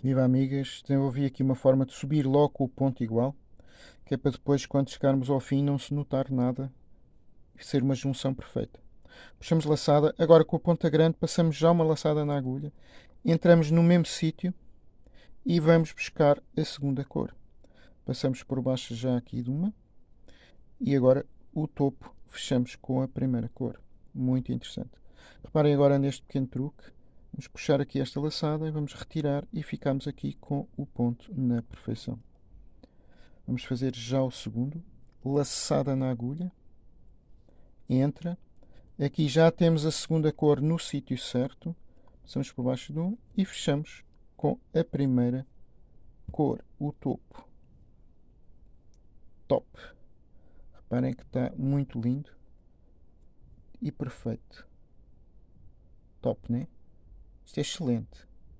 Viva amigas, desenvolvi aqui uma forma de subir logo o ponto igual, que é para depois, quando chegarmos ao fim, não se notar nada e ser uma junção perfeita. Puxamos laçada, agora com a ponta grande passamos já uma laçada na agulha, entramos no mesmo sítio e vamos buscar a segunda cor. Passamos por baixo já aqui de uma e agora o topo fechamos com a primeira cor. Muito interessante. Reparem agora neste pequeno truque. Vamos puxar aqui esta laçada vamos retirar e ficamos aqui com o ponto na perfeição. Vamos fazer já o segundo. Laçada na agulha. Entra. Aqui já temos a segunda cor no sítio certo. Passamos por baixo de um e fechamos com a primeira cor, o topo. Top. Reparem que está muito lindo e perfeito. Top, né? Isto é excelente.